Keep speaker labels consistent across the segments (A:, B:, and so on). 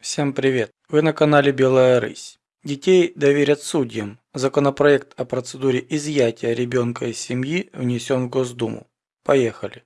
A: Всем привет! Вы на канале Белая Рысь. Детей доверят судьям. Законопроект о процедуре изъятия ребенка из семьи внесен в Госдуму. Поехали!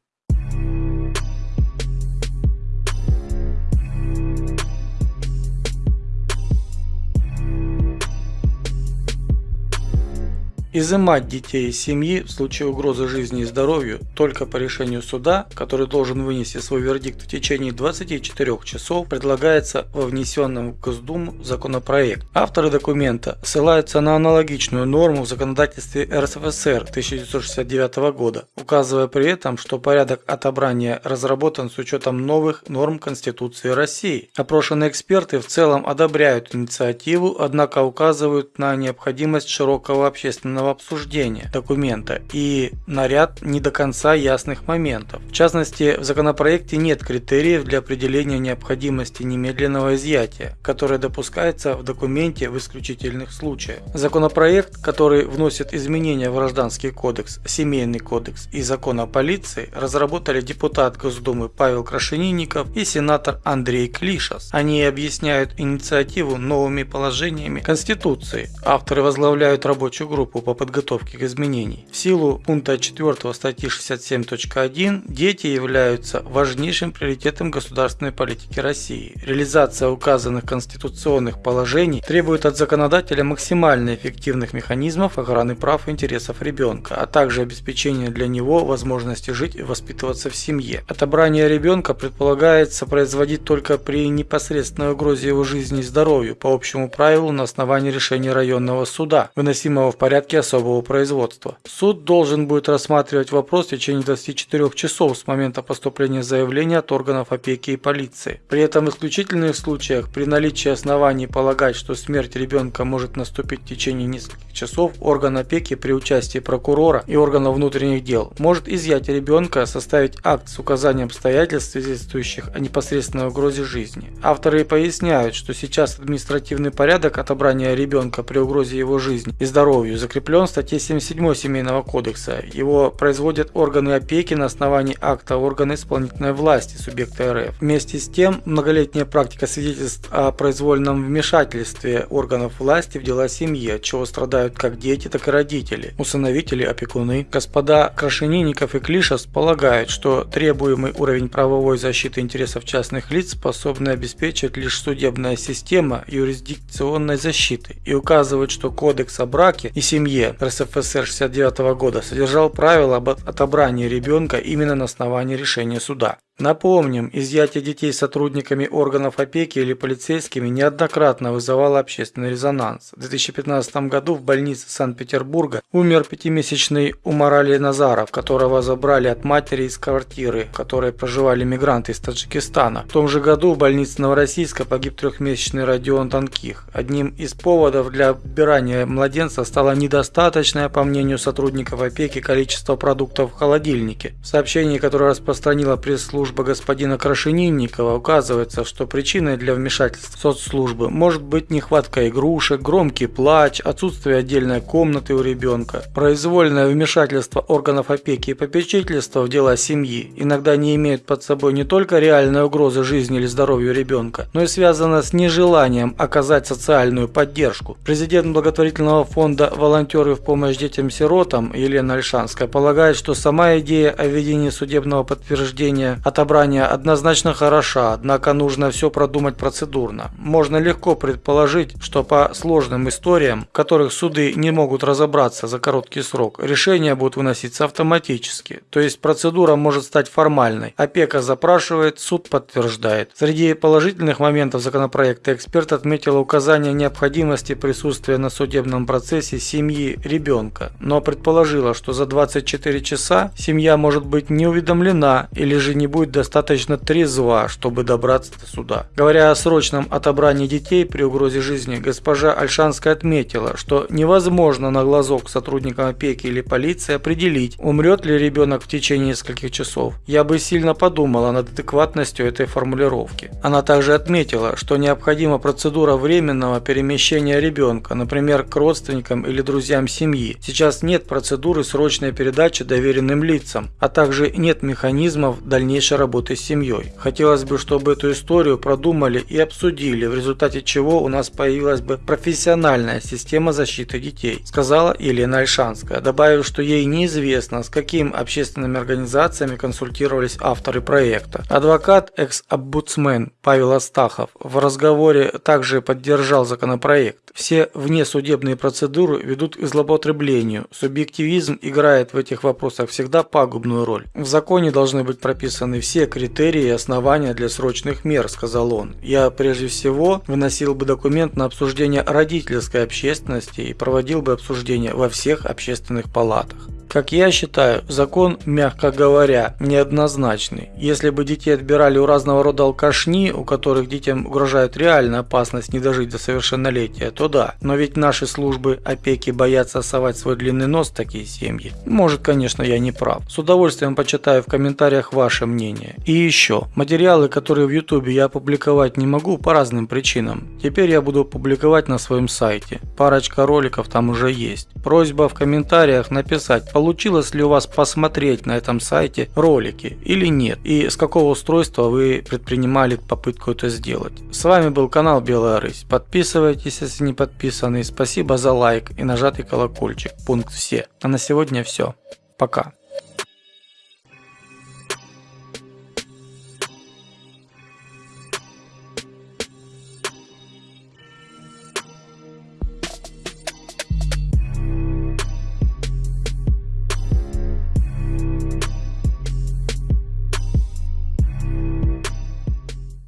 A: Изымать детей из семьи в случае угрозы жизни и здоровью только по решению суда, который должен вынести свой вердикт в течение 24 часов, предлагается во внесенном в Госдуму законопроект. Авторы документа ссылаются на аналогичную норму в законодательстве РСФСР 1969 года, указывая при этом, что порядок отобрания разработан с учетом новых норм Конституции России. Опрошенные эксперты в целом одобряют инициативу, однако указывают на необходимость широкого общественного обсуждения документа и на ряд не до конца ясных моментов. В частности, в законопроекте нет критериев для определения необходимости немедленного изъятия, которое допускается в документе в исключительных случаях. Законопроект, который вносит изменения в Гражданский кодекс, Семейный кодекс и Закон о полиции, разработали депутат Госдумы Павел Крашенинников и сенатор Андрей Клишас. Они объясняют инициативу новыми положениями Конституции. Авторы возглавляют рабочую группу по подготовки к изменений. В силу пункта 4 статьи 67.1 дети являются важнейшим приоритетом государственной политики России. Реализация указанных конституционных положений требует от законодателя максимально эффективных механизмов охраны прав и интересов ребенка, а также обеспечения для него возможности жить и воспитываться в семье. Отобрание ребенка предполагается производить только при непосредственной угрозе его жизни и здоровью по общему правилу на основании решения районного суда, выносимого в порядке особого производства. Суд должен будет рассматривать вопрос в течение 24 часов с момента поступления заявления от органов опеки и полиции. При этом в исключительных случаях, при наличии оснований полагать, что смерть ребенка может наступить в течение нескольких часов, орган опеки при участии прокурора и органов внутренних дел может изъять ребенка, составить акт с указанием обстоятельств, свидетельствующих о непосредственной угрозе жизни. Авторы поясняют, что сейчас административный порядок отобрания ребенка при угрозе его жизни и здоровью закреплен в статье 77 Семейного кодекса. Его производят органы опеки на основании акта органа исполнительной власти субъекта РФ. Вместе с тем, многолетняя практика свидетельств о произвольном вмешательстве органов власти в дела семьи, от чего страдают как дети, так и родители, усыновители, опекуны. Господа Крашенинников и Клишас полагают, что требуемый уровень правовой защиты интересов частных лиц способны обеспечить лишь судебная система юрисдикционной защиты и указывают, что кодекс о браке и семье РСФСР 69 года содержал правила об отобрании ребенка именно на основании решения суда. Напомним, изъятие детей сотрудниками органов опеки или полицейскими неоднократно вызывало общественный резонанс. В 2015 году в больнице Санкт-Петербурга умер пятимесячный Умарали Назаров, которого забрали от матери из квартиры, в которой проживали мигранты из Таджикистана. В том же году в больнице Новороссийска погиб трехмесячный Родион Танких. Одним из поводов для отбирания младенца стало недостаточное, по мнению сотрудников опеки, количество продуктов в холодильнике. В сообщении, которое распространила пресс-служба служба господина Крашенинникова указывается, что причиной для вмешательства соцслужбы может быть нехватка игрушек, громкий плач, отсутствие отдельной комнаты у ребенка, произвольное вмешательство органов опеки и попечительства в дела семьи иногда не имеют под собой не только реальной угрозы жизни или здоровью ребенка, но и связано с нежеланием оказать социальную поддержку. Президент благотворительного фонда «Волонтеры в помощь детям-сиротам» Елена Альшанская полагает, что сама идея о введении судебного подтверждения от отобрания однозначно хороша, однако нужно все продумать процедурно. Можно легко предположить, что по сложным историям, в которых суды не могут разобраться за короткий срок, решения будут выноситься автоматически. То есть процедура может стать формальной. Опека запрашивает, суд подтверждает. Среди положительных моментов законопроекта эксперт отметил указание необходимости присутствия на судебном процессе семьи ребенка, но предположила, что за 24 часа семья может быть не уведомлена или же не будет будет достаточно трезва, чтобы добраться до суда. Говоря о срочном отобрании детей при угрозе жизни, госпожа Альшанская отметила, что невозможно на глазок сотрудникам опеки или полиции определить, умрет ли ребенок в течение нескольких часов. Я бы сильно подумала над адекватностью этой формулировки. Она также отметила, что необходима процедура временного перемещения ребенка, например, к родственникам или друзьям семьи. Сейчас нет процедуры срочной передачи доверенным лицам, а также нет механизмов дальнейшего задача работы с семьей. Хотелось бы, чтобы эту историю продумали и обсудили, в результате чего у нас появилась бы профессиональная система защиты детей, сказала Елена Альшанская, добавив, что ей неизвестно, с какими общественными организациями консультировались авторы проекта. Адвокат, экс-оббудсмен Павел Астахов в разговоре также поддержал законопроект. Все внесудебные процедуры ведут к злоупотреблению. Субъективизм играет в этих вопросах всегда пагубную роль. В законе должны быть прописаны все критерии и основания для срочных мер, сказал он. Я прежде всего выносил бы документ на обсуждение родительской общественности и проводил бы обсуждение во всех общественных палатах. Как я считаю, закон, мягко говоря, неоднозначный. Если бы детей отбирали у разного рода алкашни, у которых детям угрожает реальная опасность не дожить до совершеннолетия, то да. Но ведь наши службы опеки боятся совать свой длинный нос в такие семьи. Может, конечно, я не прав. С удовольствием почитаю в комментариях ваше мнение. И еще, материалы, которые в YouTube я опубликовать не могу по разным причинам. Теперь я буду публиковать на своем сайте. Парочка роликов там уже есть. Просьба в комментариях написать, получилось ли у вас посмотреть на этом сайте ролики или нет, и с какого устройства вы предпринимали попытку это сделать. С вами был канал Белая Рысь. Подписывайтесь, если не подписаны. Спасибо за лайк и нажатый колокольчик. Пункт все. А на сегодня все. Пока.